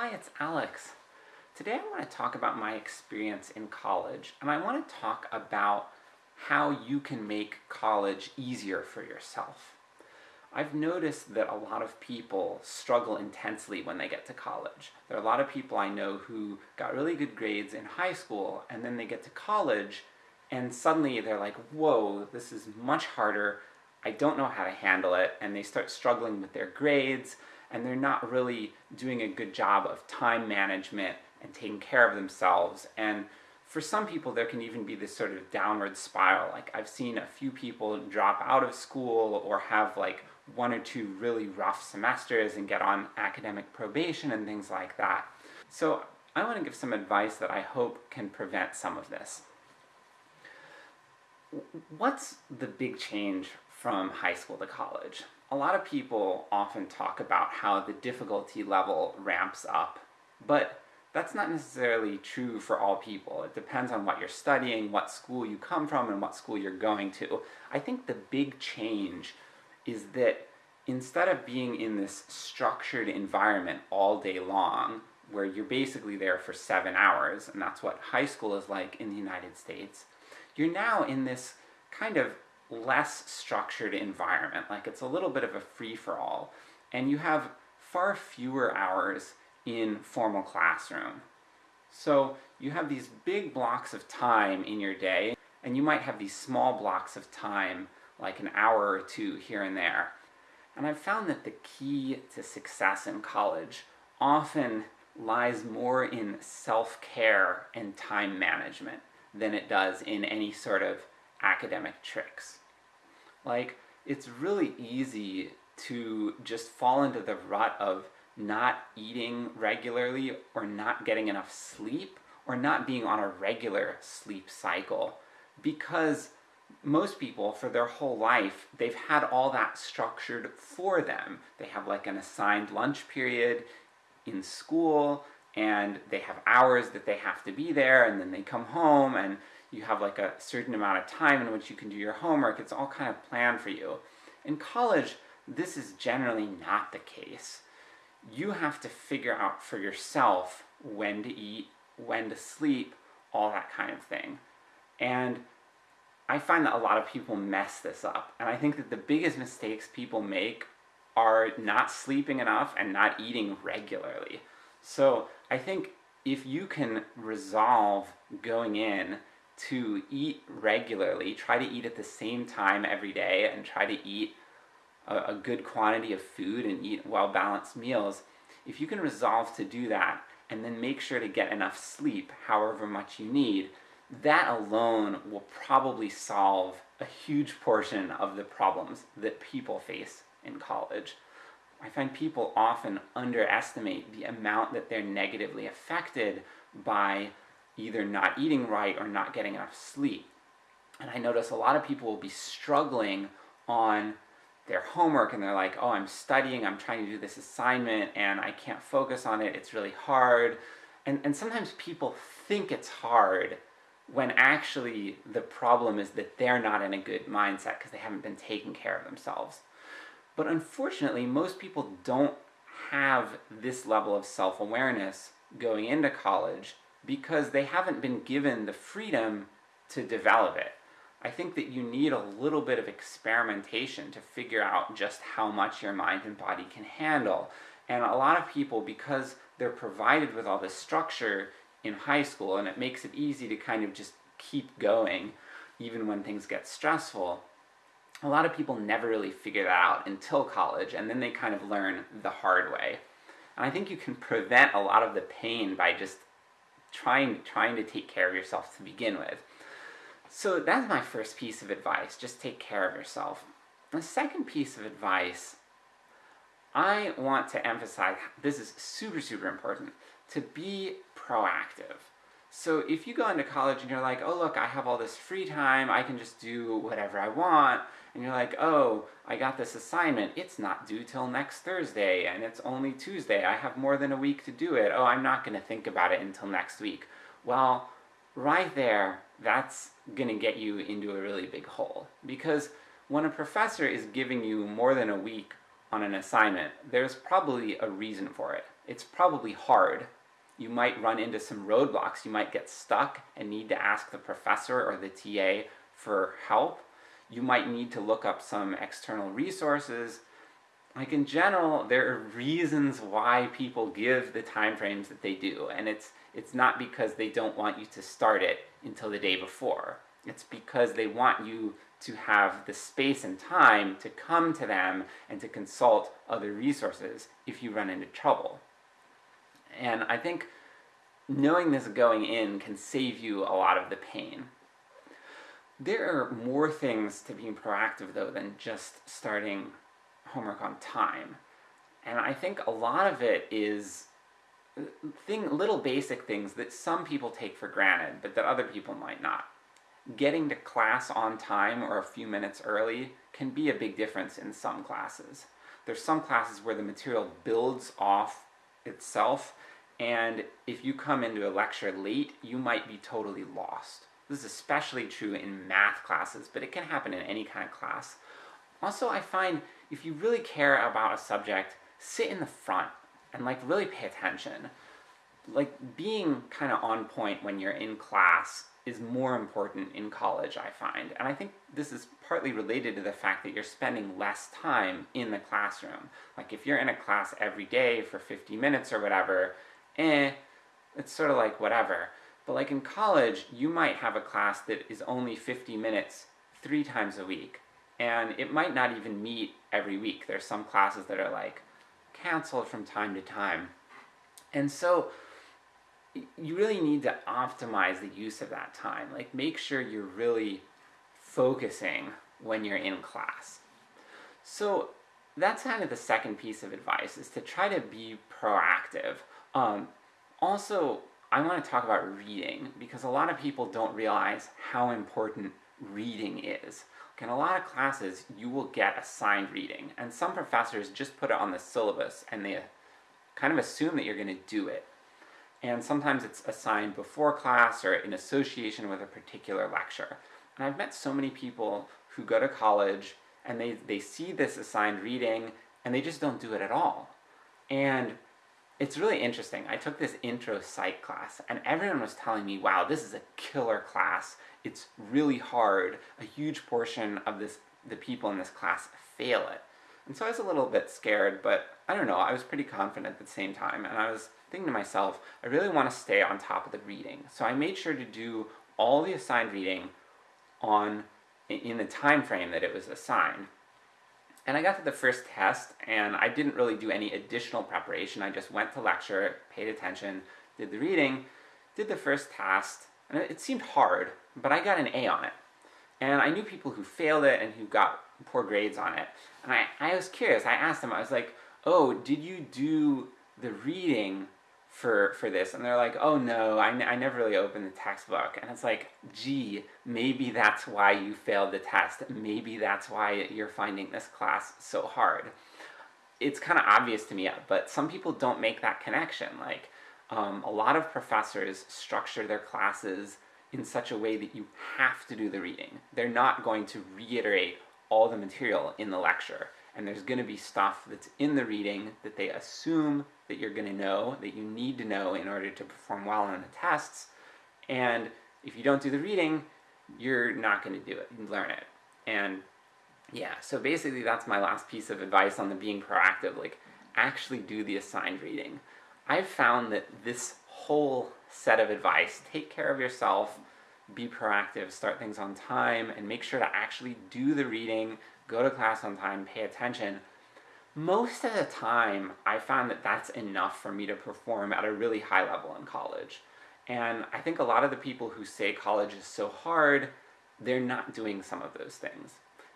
Hi, it's Alex. Today I want to talk about my experience in college, and I want to talk about how you can make college easier for yourself. I've noticed that a lot of people struggle intensely when they get to college. There are a lot of people I know who got really good grades in high school, and then they get to college, and suddenly they're like, whoa, this is much harder, I don't know how to handle it, and they start struggling with their grades, and they're not really doing a good job of time management and taking care of themselves, and for some people there can even be this sort of downward spiral, like I've seen a few people drop out of school or have like one or two really rough semesters and get on academic probation and things like that. So I want to give some advice that I hope can prevent some of this. What's the big change from high school to college? A lot of people often talk about how the difficulty level ramps up, but that's not necessarily true for all people. It depends on what you're studying, what school you come from, and what school you're going to. I think the big change is that instead of being in this structured environment all day long, where you're basically there for seven hours, and that's what high school is like in the United States, you're now in this kind of less structured environment, like it's a little bit of a free-for-all, and you have far fewer hours in formal classroom. So you have these big blocks of time in your day, and you might have these small blocks of time, like an hour or two here and there. And I've found that the key to success in college often lies more in self-care and time management than it does in any sort of academic tricks. Like, it's really easy to just fall into the rut of not eating regularly, or not getting enough sleep, or not being on a regular sleep cycle, because most people, for their whole life, they've had all that structured for them. They have like an assigned lunch period in school, and they have hours that they have to be there, and then they come home, and you have like a certain amount of time in which you can do your homework, it's all kind of planned for you. In college, this is generally not the case. You have to figure out for yourself when to eat, when to sleep, all that kind of thing. And I find that a lot of people mess this up, and I think that the biggest mistakes people make are not sleeping enough and not eating regularly. So I think if you can resolve going in to eat regularly, try to eat at the same time every day, and try to eat a, a good quantity of food and eat well-balanced meals, if you can resolve to do that, and then make sure to get enough sleep, however much you need, that alone will probably solve a huge portion of the problems that people face in college. I find people often underestimate the amount that they're negatively affected by either not eating right or not getting enough sleep. And I notice a lot of people will be struggling on their homework and they're like, oh, I'm studying, I'm trying to do this assignment, and I can't focus on it, it's really hard. And, and sometimes people think it's hard, when actually the problem is that they're not in a good mindset because they haven't been taking care of themselves. But unfortunately, most people don't have this level of self-awareness going into college because they haven't been given the freedom to develop it. I think that you need a little bit of experimentation to figure out just how much your mind and body can handle. And a lot of people, because they're provided with all this structure in high school, and it makes it easy to kind of just keep going, even when things get stressful, a lot of people never really figure that out until college, and then they kind of learn the hard way. And I think you can prevent a lot of the pain by just trying, trying to take care of yourself to begin with. So that's my first piece of advice, just take care of yourself. The second piece of advice, I want to emphasize, this is super super important, to be proactive. So if you go into college and you're like, oh look, I have all this free time, I can just do whatever I want, and you're like, oh, I got this assignment, it's not due till next Thursday, and it's only Tuesday, I have more than a week to do it, oh, I'm not gonna think about it until next week. Well, right there, that's gonna get you into a really big hole. Because when a professor is giving you more than a week on an assignment, there's probably a reason for it. it's probably hard. You might run into some roadblocks. You might get stuck and need to ask the professor or the TA for help. You might need to look up some external resources. Like in general, there are reasons why people give the time frames that they do, and it's it's not because they don't want you to start it until the day before. It's because they want you to have the space and time to come to them and to consult other resources if you run into trouble. And I think knowing this going in can save you a lot of the pain. There are more things to being proactive though than just starting homework on time. And I think a lot of it is uh, thing, little basic things that some people take for granted, but that other people might not. Getting to class on time or a few minutes early can be a big difference in some classes. There's some classes where the material builds off itself, and if you come into a lecture late, you might be totally lost. This is especially true in math classes, but it can happen in any kind of class. Also, I find if you really care about a subject, sit in the front and like really pay attention. Like being kind of on point when you're in class is more important in college, I find. And I think this is partly related to the fact that you're spending less time in the classroom. Like if you're in a class every day for 50 minutes or whatever, eh, it's sort of like whatever. But like in college, you might have a class that is only 50 minutes three times a week. And it might not even meet every week. There's some classes that are like canceled from time to time. And so you really need to optimize the use of that time. Like make sure you're really focusing when you're in class. So that's kind of the second piece of advice, is to try to be proactive. Um, also, I want to talk about reading, because a lot of people don't realize how important reading is. in a lot of classes, you will get assigned reading, and some professors just put it on the syllabus, and they kind of assume that you're going to do it and sometimes it's assigned before class or in association with a particular lecture. And I've met so many people who go to college and they, they see this assigned reading and they just don't do it at all. And it's really interesting. I took this intro psych class and everyone was telling me, wow, this is a killer class. It's really hard. A huge portion of this the people in this class fail it. And so I was a little bit scared, but I don't know, I was pretty confident at the same time, and I was thinking to myself, I really want to stay on top of the reading. So I made sure to do all the assigned reading on in the time frame that it was assigned. And I got to the first test, and I didn't really do any additional preparation. I just went to lecture, paid attention, did the reading, did the first test, and it seemed hard, but I got an A on it. And I knew people who failed it and who got poor grades on it. And I, I was curious, I asked them, I was like, oh, did you do the reading for for this. And they're like oh no I, I never really opened the textbook and it's like gee maybe that's why you failed the test. Maybe that's why you're finding this class so hard. It's kind of obvious to me but some people don't make that connection. Like um, a lot of professors structure their classes in such a way that you have to do the reading. They're not going to reiterate all the material in the lecture and there's going to be stuff that's in the reading that they assume that you're going to know, that you need to know in order to perform well on the tests, and if you don't do the reading, you're not going to do it, learn it. And yeah, so basically that's my last piece of advice on the being proactive, like actually do the assigned reading. I've found that this whole set of advice, take care of yourself, be proactive, start things on time, and make sure to actually do the reading, go to class on time, pay attention, most of the time I found that that's enough for me to perform at a really high level in college. And I think a lot of the people who say college is so hard, they're not doing some of those things.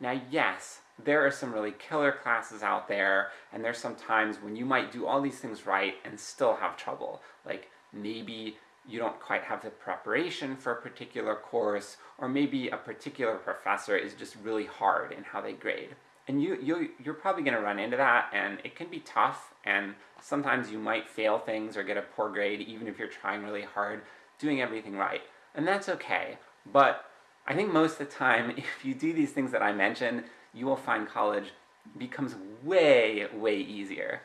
Now yes, there are some really killer classes out there, and there's some times when you might do all these things right and still have trouble. Like maybe you don't quite have the preparation for a particular course, or maybe a particular professor is just really hard in how they grade. And you, you, you're probably going to run into that, and it can be tough, and sometimes you might fail things or get a poor grade even if you're trying really hard, doing everything right. And that's okay. But I think most of the time, if you do these things that I mentioned, you will find college becomes way, way easier.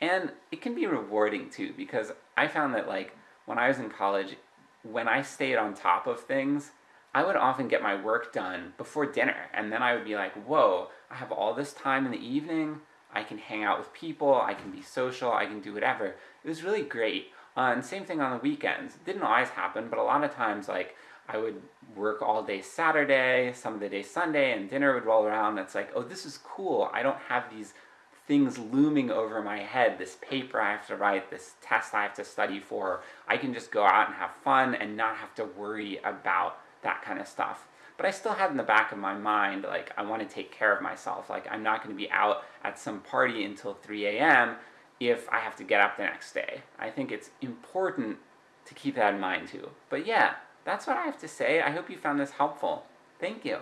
And it can be rewarding too, because I found that, like, when I was in college, when I stayed on top of things, I would often get my work done before dinner, and then I would be like, whoa, I have all this time in the evening, I can hang out with people, I can be social, I can do whatever. It was really great. Uh, and same thing on the weekends. It didn't always happen, but a lot of times, like, I would work all day Saturday, some of the day Sunday, and dinner would roll around. It's like, oh, this is cool. I don't have these things looming over my head, this paper I have to write, this test I have to study for. I can just go out and have fun and not have to worry about that kind of stuff. But I still had in the back of my mind, like, I want to take care of myself. Like, I'm not going to be out at some party until 3 a.m. if I have to get up the next day. I think it's important to keep that in mind too. But yeah, that's what I have to say. I hope you found this helpful. Thank you.